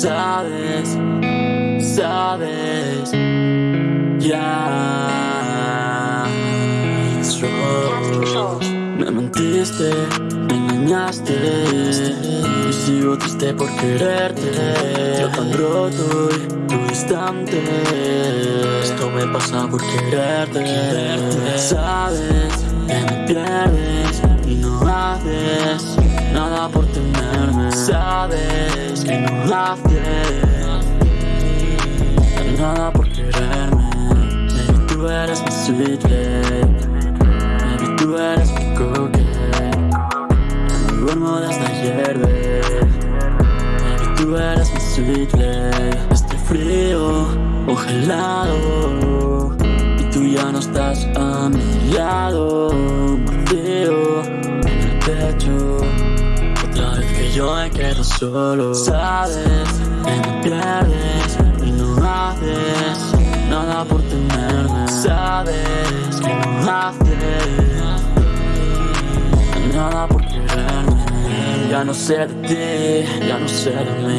Sabes, sabes, ya. Me mentiste, me engañaste. Y sigo triste por quererte. Yo tan roto y tú distante. Esto me pasa por quererte, Sabes que me pierdes y no haces Nada por tenerme Sabes que no haces Nada por quererme. Baby, tú eres mi sweet lady Tú eres mi coque No duermo desde ayer, baby Tú eres mi sweet lady Estoy frío o gelado Y tú ya no estás a mi yo me quedo solo Sabes que me pierdes y no haces Nada por tenerme Sabes que no haces nada por quererme. Ya no sé de ti, ya no sé de mí.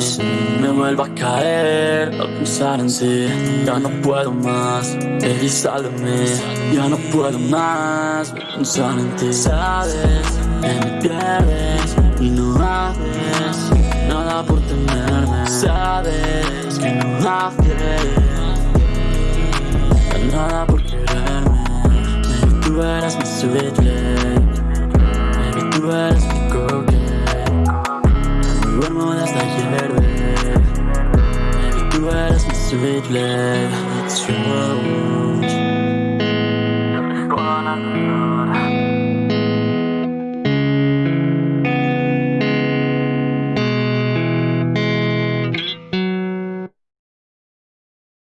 Me vuelvo a caer al pensar en ti Ya no puedo más, baby mí. Ya no puedo más pensar en ti Sabes que me pierdes Sabes que no haces Nada por quererme Baby, tú eres mi sweet lady tú eres mi coque. Duermo desde ayer, baby. Baby, tú eres mi sweet lady It's true